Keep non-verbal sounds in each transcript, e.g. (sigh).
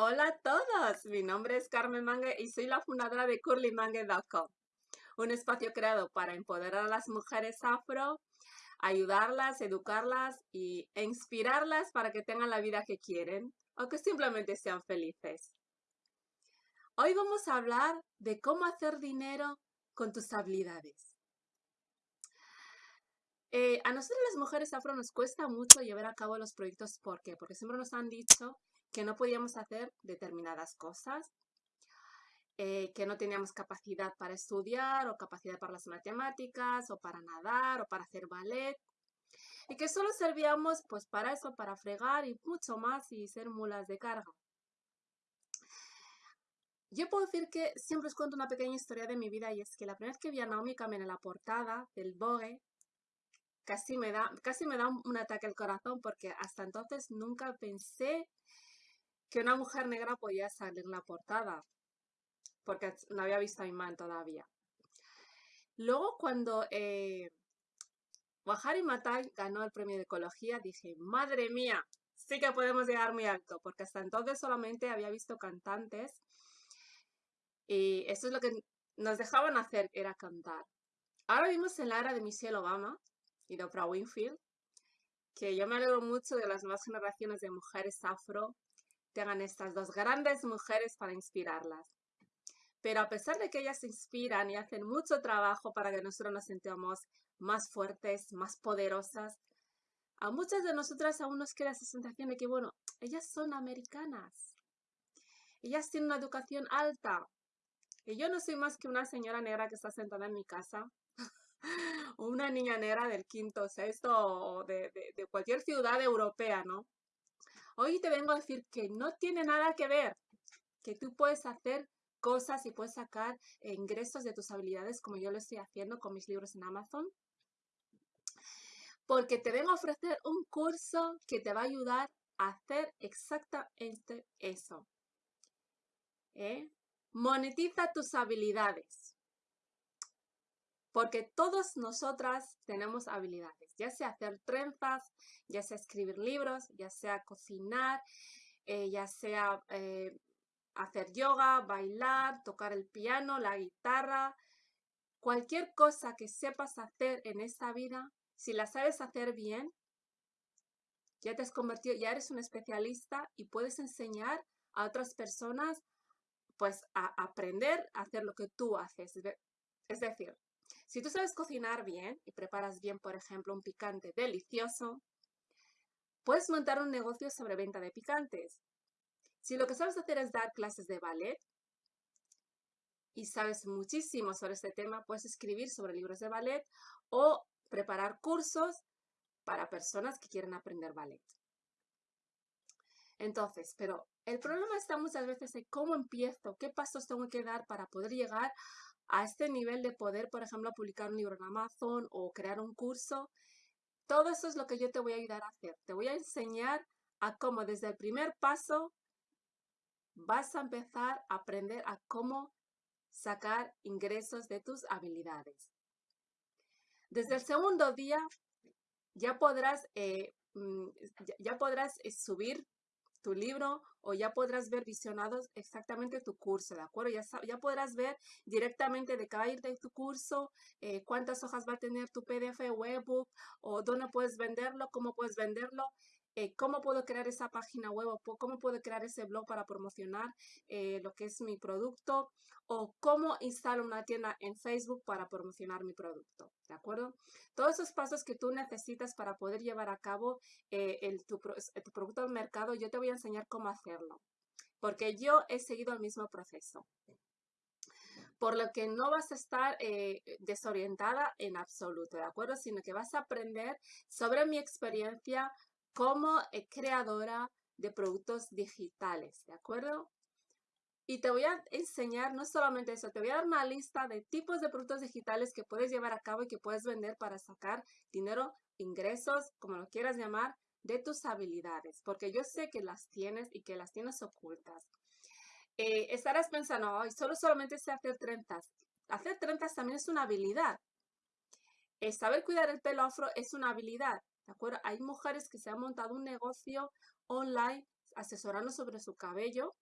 Hola a todos, mi nombre es Carmen Mangue y soy la fundadora de curlymangue.com, un espacio creado para empoderar a las mujeres afro, ayudarlas, educarlas y, e inspirarlas para que tengan la vida que quieren o que simplemente sean felices. Hoy vamos a hablar de cómo hacer dinero con tus habilidades. Eh, a nosotros las mujeres afro nos cuesta mucho llevar a cabo los proyectos. ¿Por qué? Porque siempre nos han dicho que no podíamos hacer determinadas cosas, eh, que no teníamos capacidad para estudiar o capacidad para las matemáticas o para nadar o para hacer ballet y que solo servíamos pues para eso, para fregar y mucho más y ser mulas de carga. Yo puedo decir que siempre os cuento una pequeña historia de mi vida y es que la primera vez que vi a Naomi Campbell en la portada del Vogue, casi me da, casi me da un, ataque al corazón porque hasta entonces nunca pensé que una mujer negra podía salir en la portada, porque no había visto a Iman todavía. Luego cuando eh, Wahari Matai ganó el premio de ecología, dije, madre mía, sí que podemos llegar muy alto, porque hasta entonces solamente había visto cantantes y eso es lo que nos dejaban hacer, era cantar. Ahora vimos en la era de Michelle Obama, y de Oprah Winfield, que yo me alegro mucho de las nuevas generaciones de mujeres afro tengan estas dos grandes mujeres para inspirarlas. Pero a pesar de que ellas inspiran y hacen mucho trabajo para que nosotros nos sintamos más fuertes, más poderosas, a muchas de nosotras aún nos queda esa sensación de que, bueno, ellas son americanas. Ellas tienen una educación alta. Y yo no soy más que una señora negra que está sentada en mi casa (laughs) una niña negra del quinto, sexto o de, de, cualquier ciudad europea, ¿no? Hoy te vengo a decir que no tiene nada que ver, que tú puedes hacer cosas y puedes sacar ingresos de tus habilidades como yo lo estoy haciendo con mis libros en Amazon. Porque te vengo a ofrecer un curso que te va a ayudar a hacer exactamente eso. ¿Eh? Monetiza tus habilidades. Porque todas nosotras tenemos habilidades, ya sea hacer trenzas, ya sea escribir libros, ya sea cocinar, eh, ya sea eh, hacer yoga, bailar, tocar el piano, la guitarra, cualquier cosa que sepas hacer en esta vida, si la sabes hacer bien, ya te has convertido, ya eres un especialista y puedes enseñar a otras personas pues a aprender a hacer lo que tú haces. Es decir, si tú sabes cocinar bien y preparas bien, por ejemplo, un picante delicioso, puedes montar un negocio sobre venta de picantes. Si lo que sabes hacer es dar clases de ballet y sabes muchísimo sobre este tema, puedes escribir sobre libros de ballet o preparar cursos para personas que quieren aprender ballet. Entonces, pero el problema está muchas veces en cómo empiezo, qué pasos tengo que dar para poder llegar a este nivel de poder, por ejemplo, publicar un libro en Amazon o crear un curso, todo eso es lo que yo te voy a ayudar a hacer. Te voy a enseñar a cómo desde el primer paso vas a empezar a aprender a cómo sacar ingresos de tus habilidades. Desde el segundo día ya podrás, eh, mm, ya podrás eh, subir tu libro o ya podrás ver visionados exactamente tu curso, ¿de acuerdo? Ya, ya podrás ver directamente de cada ir de tu curso, eh, cuántas hojas va a tener tu PDF o o dónde puedes venderlo, cómo puedes venderlo. Eh, cómo puedo crear esa página web o cómo puedo crear ese blog para promocionar eh, lo que es mi producto o cómo instalo una tienda en Facebook para promocionar mi producto, ¿de acuerdo? Todos esos pasos que tú necesitas para poder llevar a cabo eh, tu, producto al mercado, yo te voy a enseñar cómo hacerlo, porque yo he seguido el mismo proceso por lo que no vas a estar desorientada en absoluto, ¿de acuerdo? Sino que vas a aprender sobre mi experiencia, como eh, creadora de productos digitales, ¿de acuerdo? Y te voy a enseñar no solamente eso, te voy a dar una lista de tipos de productos digitales que puedes llevar a cabo y que puedes vender para sacar dinero, ingresos, como lo quieras llamar, de tus habilidades, porque yo sé que las tienes y que las tienes ocultas. Eh, estarás pensando, hoy solo solamente sé hacer trenzas. Hacer trenzas también es una habilidad. Eh, saber cuidar el pelo afro es una habilidad. ¿De acuerdo? Hay mujeres que se han montado un negocio online asesorando sobre su cabello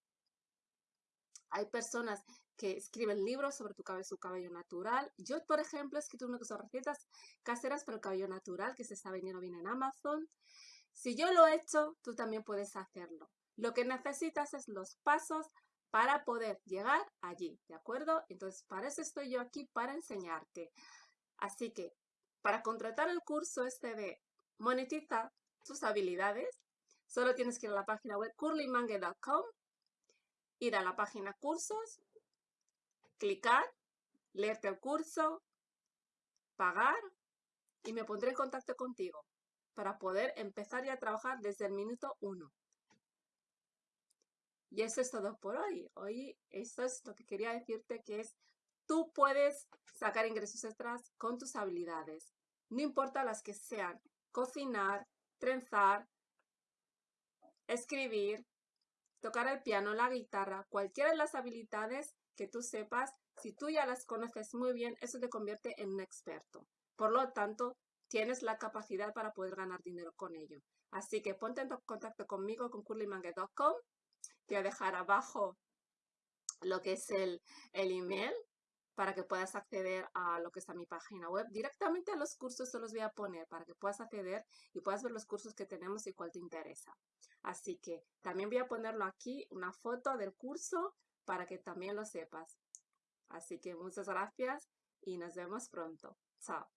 Hay personas que escriben libros sobre tu cabello, su cabello natural. Yo, por ejemplo, he escrito una son recetas caseras para el cabello natural que se está vendiendo bien en Amazon. Si yo lo he hecho, tú también puedes hacerlo. Lo que necesitas es los pasos para poder llegar allí, ¿de acuerdo? Entonces, para eso estoy yo aquí, para enseñarte. Así que, para contratar el curso este de monetiza tus habilidades, solo tienes que ir a la página web curlymangue.com, ir a la página cursos, clicar, leerte el curso, pagar y me pondré en contacto contigo para poder empezar ya a trabajar desde el minuto uno. Y eso es todo por hoy. Hoy eso es lo que quería decirte que es tú puedes sacar ingresos extras con tus habilidades. No importa las que sean. Cocinar, trenzar, escribir, tocar el piano, la guitarra, cualquiera de las habilidades que tú sepas, si tú ya las conoces muy bien, eso te convierte en un experto. Por lo tanto, tienes la capacidad para poder ganar dinero con ello. Así que ponte en contacto conmigo con curlymangue.com. Te voy a dejar abajo lo que es el, el email para que puedas acceder a lo que está mi página web. Directamente a los cursos se los voy a poner para que puedas acceder y puedas ver los cursos que tenemos y cuál te interesa. Así que también voy a ponerlo aquí, una foto del curso para que también lo sepas. Así que muchas gracias y nos vemos pronto. Chao.